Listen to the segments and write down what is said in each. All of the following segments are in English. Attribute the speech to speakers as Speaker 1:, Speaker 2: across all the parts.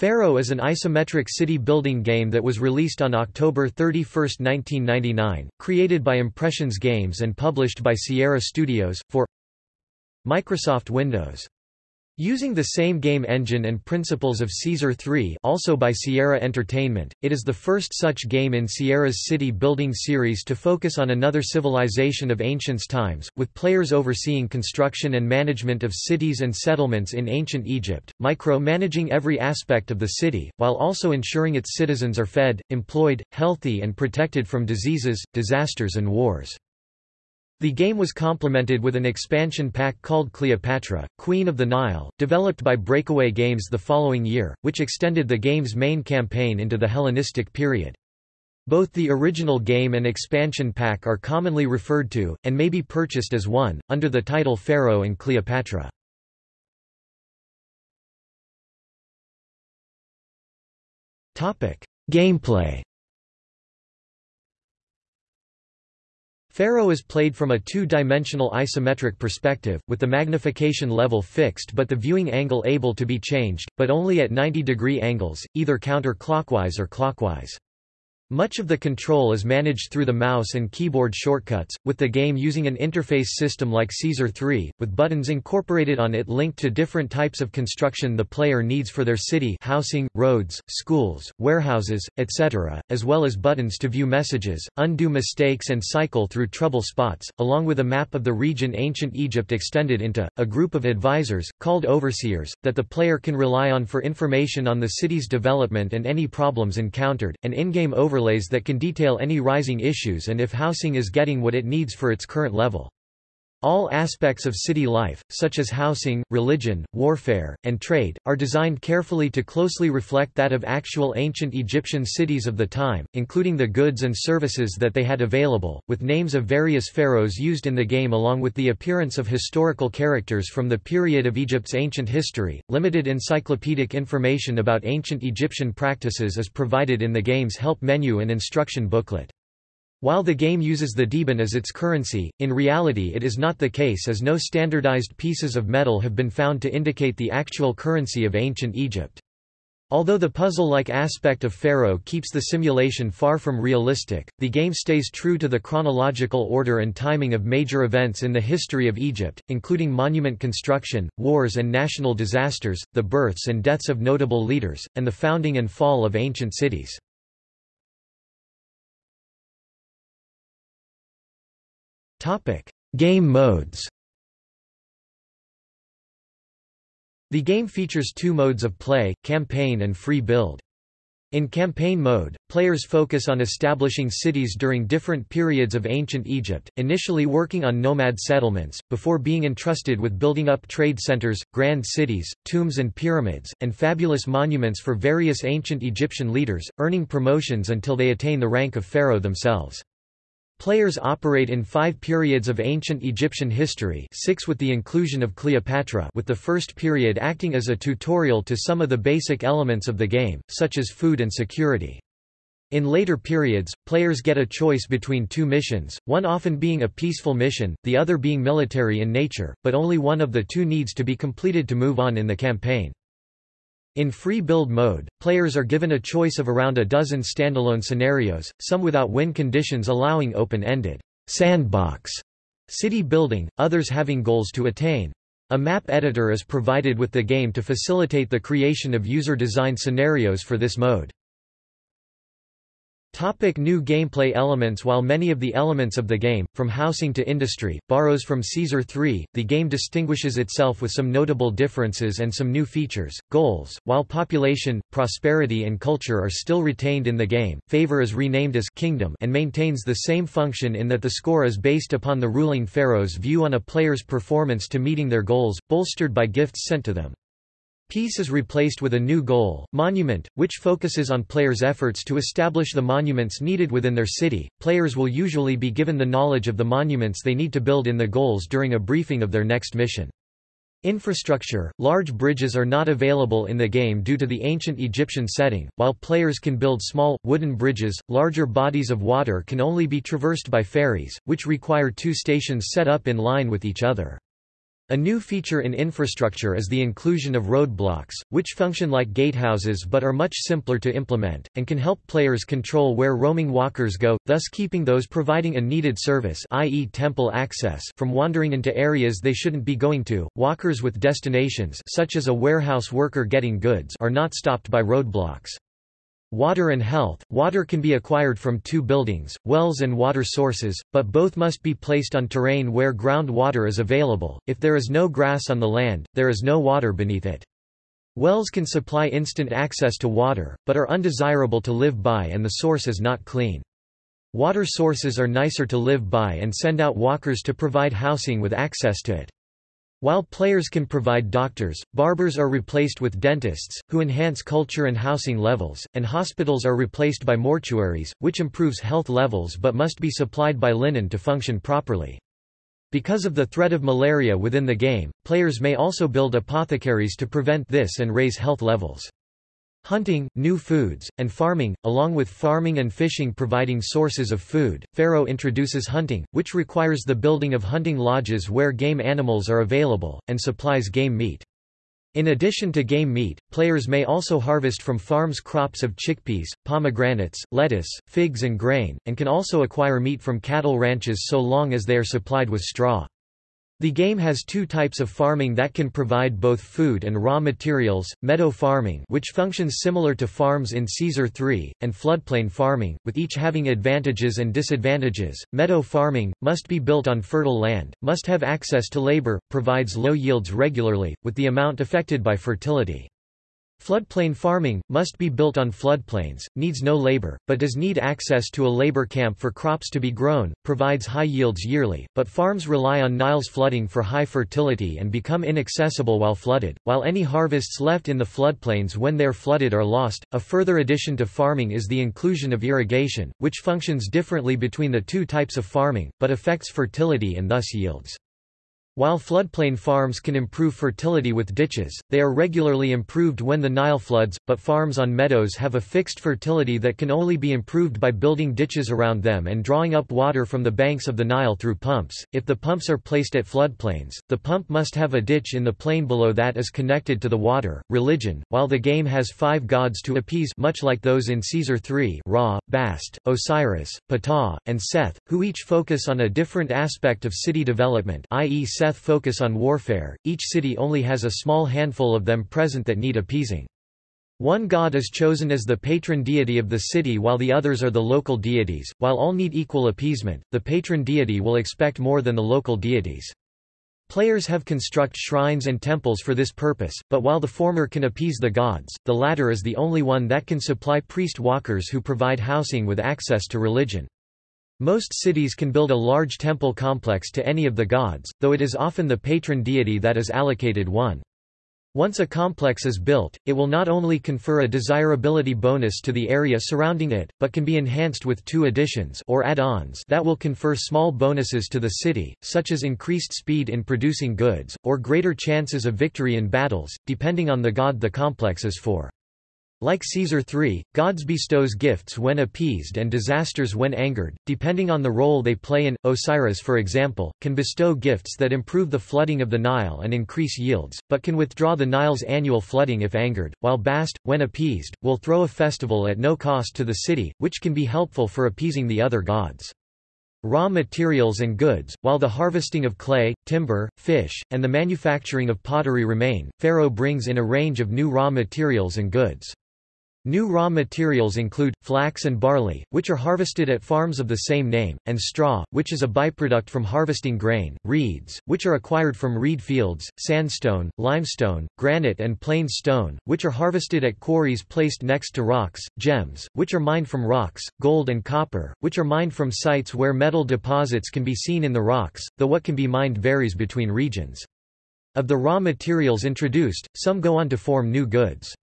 Speaker 1: Pharaoh is an isometric city-building game that was released on October 31, 1999, created by Impressions Games and published by Sierra Studios, for Microsoft Windows. Using the same game engine and principles of Caesar 3 also by Sierra Entertainment, it is the first such game in Sierra's city-building series to focus on another civilization of ancient times, with players overseeing construction and management of cities and settlements in ancient Egypt, micro-managing every aspect of the city, while also ensuring its citizens are fed, employed, healthy and protected from diseases, disasters and wars. The game was complemented with an expansion pack called Cleopatra, Queen of the Nile, developed by Breakaway Games the following year, which extended the game's main campaign into the Hellenistic period. Both the original game and expansion pack are commonly referred to, and may be purchased as one, under the title Pharaoh and Cleopatra. Gameplay Pharaoh is played from a two-dimensional isometric perspective, with the magnification level fixed but the viewing angle able to be changed, but only at 90 degree angles, either counter-clockwise or clockwise. Much of the control is managed through the mouse and keyboard shortcuts, with the game using an interface system like Caesar 3, with buttons incorporated on it linked to different types of construction the player needs for their city housing, roads, schools, warehouses, etc., as well as buttons to view messages, undo mistakes and cycle through trouble spots, along with a map of the region ancient Egypt extended into, a group of advisors, called overseers, that the player can rely on for information on the city's development and any problems encountered, and in-game overlays overlays that can detail any rising issues and if housing is getting what it needs for its current level. All aspects of city life, such as housing, religion, warfare, and trade, are designed carefully to closely reflect that of actual ancient Egyptian cities of the time, including the goods and services that they had available, with names of various pharaohs used in the game along with the appearance of historical characters from the period of Egypt's ancient history. Limited encyclopedic information about ancient Egyptian practices is provided in the game's help menu and instruction booklet. While the game uses the Deben as its currency, in reality it is not the case as no standardized pieces of metal have been found to indicate the actual currency of ancient Egypt. Although the puzzle-like aspect of Pharaoh keeps the simulation far from realistic, the game stays true to the chronological order and timing of major events in the history of Egypt, including monument construction, wars and national disasters, the births and deaths of notable leaders, and the founding and fall of ancient cities. Topic: Game modes. The game features two modes of play, campaign and free build. In campaign mode, players focus on establishing cities during different periods of ancient Egypt, initially working on nomad settlements, before being entrusted with building up trade centers, grand cities, tombs and pyramids, and fabulous monuments for various ancient Egyptian leaders, earning promotions until they attain the rank of pharaoh themselves. Players operate in five periods of ancient Egyptian history six with the inclusion of Cleopatra with the first period acting as a tutorial to some of the basic elements of the game, such as food and security. In later periods, players get a choice between two missions, one often being a peaceful mission, the other being military in nature, but only one of the two needs to be completed to move on in the campaign. In free build mode, players are given a choice of around a dozen standalone scenarios, some without win conditions allowing open-ended sandbox city building, others having goals to attain. A map editor is provided with the game to facilitate the creation of user-designed scenarios for this mode. Topic new gameplay elements While many of the elements of the game, from housing to industry, borrows from Caesar 3, the game distinguishes itself with some notable differences and some new features. Goals While population, prosperity and culture are still retained in the game, favor is renamed as kingdom and maintains the same function in that the score is based upon the ruling pharaoh's view on a player's performance to meeting their goals, bolstered by gifts sent to them. Peace is replaced with a new goal, Monument, which focuses on players' efforts to establish the monuments needed within their city. Players will usually be given the knowledge of the monuments they need to build in the goals during a briefing of their next mission. Infrastructure Large bridges are not available in the game due to the ancient Egyptian setting, while players can build small, wooden bridges. Larger bodies of water can only be traversed by ferries, which require two stations set up in line with each other. A new feature in infrastructure is the inclusion of roadblocks, which function like gatehouses but are much simpler to implement, and can help players control where roaming walkers go, thus keeping those providing a needed service i.e. temple access from wandering into areas they shouldn't be going to. Walkers with destinations such as a warehouse worker getting goods are not stopped by roadblocks. Water and health – Water can be acquired from two buildings, wells and water sources, but both must be placed on terrain where groundwater is available, if there is no grass on the land, there is no water beneath it. Wells can supply instant access to water, but are undesirable to live by and the source is not clean. Water sources are nicer to live by and send out walkers to provide housing with access to it. While players can provide doctors, barbers are replaced with dentists, who enhance culture and housing levels, and hospitals are replaced by mortuaries, which improves health levels but must be supplied by linen to function properly. Because of the threat of malaria within the game, players may also build apothecaries to prevent this and raise health levels. Hunting, new foods, and farming, along with farming and fishing providing sources of food. Pharaoh introduces hunting, which requires the building of hunting lodges where game animals are available, and supplies game meat. In addition to game meat, players may also harvest from farms crops of chickpeas, pomegranates, lettuce, figs and grain, and can also acquire meat from cattle ranches so long as they are supplied with straw. The game has two types of farming that can provide both food and raw materials, meadow farming which functions similar to farms in Caesar 3, and floodplain farming, with each having advantages and disadvantages. Meadow farming, must be built on fertile land, must have access to labor, provides low yields regularly, with the amount affected by fertility. Floodplain farming, must be built on floodplains, needs no labor, but does need access to a labor camp for crops to be grown, provides high yields yearly, but farms rely on Nile's flooding for high fertility and become inaccessible while flooded, while any harvests left in the floodplains when they're flooded are lost. A further addition to farming is the inclusion of irrigation, which functions differently between the two types of farming, but affects fertility and thus yields. While floodplain farms can improve fertility with ditches, they are regularly improved when the Nile floods, but farms on meadows have a fixed fertility that can only be improved by building ditches around them and drawing up water from the banks of the Nile through pumps. If the pumps are placed at floodplains, the pump must have a ditch in the plain below that is connected to the water. Religion While the game has five gods to appease much like those in Caesar 3 Ra, Bast, Osiris, Ptah, and Seth, who each focus on a different aspect of city development i.e. focus on warfare, each city only has a small handful of them present that need appeasing. One god is chosen as the patron deity of the city while the others are the local deities. While all need equal appeasement, the patron deity will expect more than the local deities. Players have construct shrines and temples for this purpose, but while the former can appease the gods, the latter is the only one that can supply priest walkers who provide housing with access to religion. Most cities can build a large temple complex to any of the gods, though it is often the patron deity that is allocated one. Once a complex is built, it will not only confer a desirability bonus to the area surrounding it, but can be enhanced with two additions or add-ons that will confer small bonuses to the city, such as increased speed in producing goods, or greater chances of victory in battles, depending on the god the complex is for. Like Caesar III, gods bestows gifts when appeased and disasters when angered, depending on the role they play in. Osiris for example, can bestow gifts that improve the flooding of the Nile and increase yields, but can withdraw the Nile's annual flooding if angered, while Bast, when appeased, will throw a festival at no cost to the city, which can be helpful for appeasing the other gods raw materials and goods, while the harvesting of clay, timber, fish, and the manufacturing of pottery remain, Pharaoh brings in a range of new raw materials and goods. New raw materials include, flax and barley, which are harvested at farms of the same name, and straw, which is a byproduct from harvesting grain, reeds, which are acquired from reed fields, sandstone, limestone, granite and plain stone, which are harvested at quarries placed next to rocks, gems, which are mined from rocks, gold and copper, which are mined from sites where metal deposits can be seen in the rocks, though what can be mined varies between regions. Of the raw materials introduced, some go on to form new goods.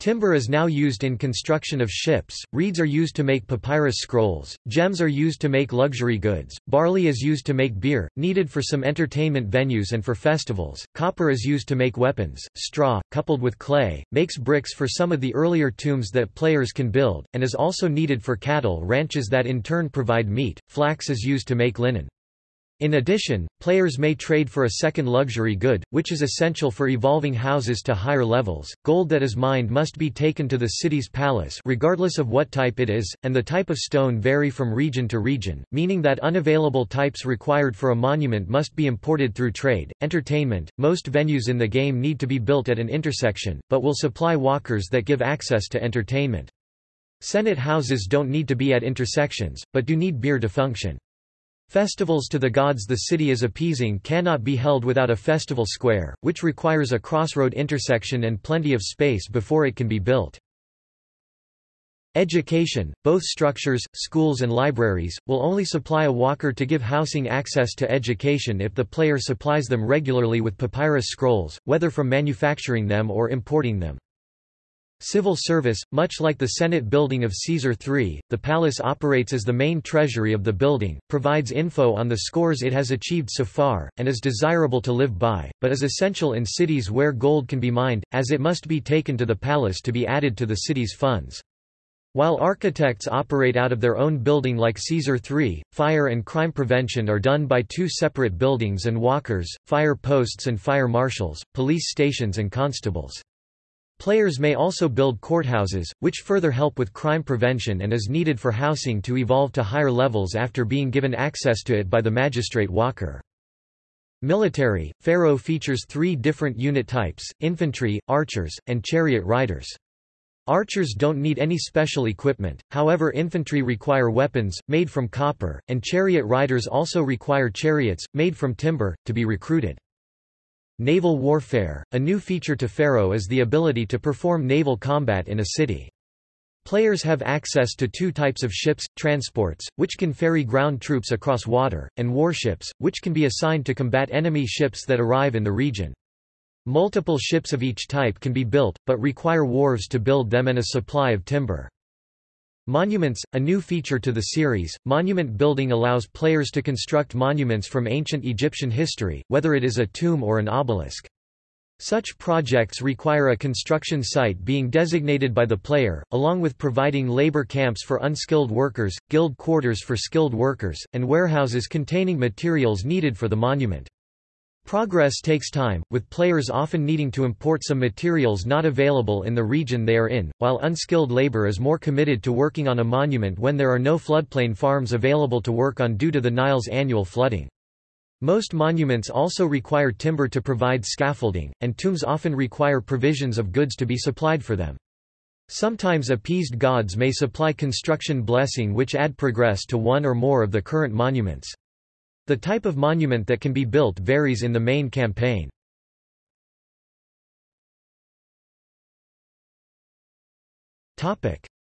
Speaker 1: Timber is now used in construction of ships, reeds are used to make papyrus scrolls, gems are used to make luxury goods, barley is used to make beer, needed for some entertainment venues and for festivals, copper is used to make weapons, straw, coupled with clay, makes bricks for some of the earlier tombs that players can build, and is also needed for cattle ranches that in turn provide meat, flax is used to make linen. In addition, players may trade for a second luxury good, which is essential for evolving houses to higher levels. Gold that is mined must be taken to the city's palace regardless of what type it is, and the type of stone vary from region to region, meaning that unavailable types required for a monument must be imported through trade. Entertainment Most venues in the game need to be built at an intersection, but will supply walkers that give access to entertainment. Senet houses don't need to be at intersections, but do need beer to function. Festivals to the gods the city is appeasing cannot be held without a festival square, which requires a crossroad intersection and plenty of space before it can be built. Education, both structures, schools and libraries, will only supply a walker to give housing access to education if the player supplies them regularly with papyrus scrolls, whether from manufacturing them or importing them. Civil service, much like the Senate building of Caesar III, the palace operates as the main treasury of the building, provides info on the scores it has achieved so far, and is desirable to live by, but is essential in cities where gold can be mined, as it must be taken to the palace to be added to the city's funds. While architects operate out of their own building like Caesar III, fire and crime prevention are done by two separate buildings and walkers, fire posts and fire marshals, police stations and constables. Players may also build courthouses, which further help with crime prevention and is needed for housing to evolve to higher levels after being given access to it by the magistrate walker. Military, Pharaoh features three different unit types, infantry, archers, and chariot riders. Archers don't need any special equipment, however infantry require weapons, made from copper, and chariot riders also require chariots, made from timber, to be recruited. Naval warfare – A new feature to Pharaoh is the ability to perform naval combat in a city. Players have access to two types of ships, transports, which can ferry ground troops across water, and warships, which can be assigned to combat enemy ships that arrive in the region. Multiple ships of each type can be built, but require wharves to build them and a supply of timber. Monuments, a new feature to the series, monument building allows players to construct monuments from ancient Egyptian history, whether it is a tomb or an obelisk. Such projects require a construction site being designated by the player, along with providing labor camps for unskilled workers, guild quarters for skilled workers, and warehouses containing materials needed for the monument. Progress takes time, with players often needing to import some materials not available in the region they are in, while unskilled labor is more committed to working on a monument when there are no floodplain farms available to work on due to the Nile's annual flooding. Most monuments also require timber to provide scaffolding, and tombs often require provisions of goods to be supplied for them. Sometimes appeased gods may supply construction blessing which add progress to one or more of the current monuments. The type of monument that can be built varies in the main campaign.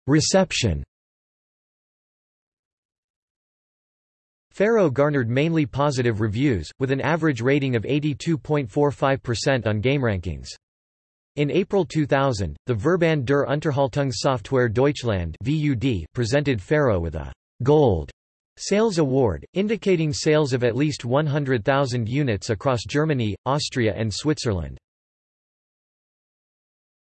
Speaker 1: Reception Pharaoh garnered mainly positive reviews, with an average rating of 82.45% on GameRankings. In April 2000, the Verband der Unterhaltungssoftware Deutschland presented Pharaoh with a «Gold» Sales Award, indicating sales of at least 100,000 units across Germany, Austria and Switzerland.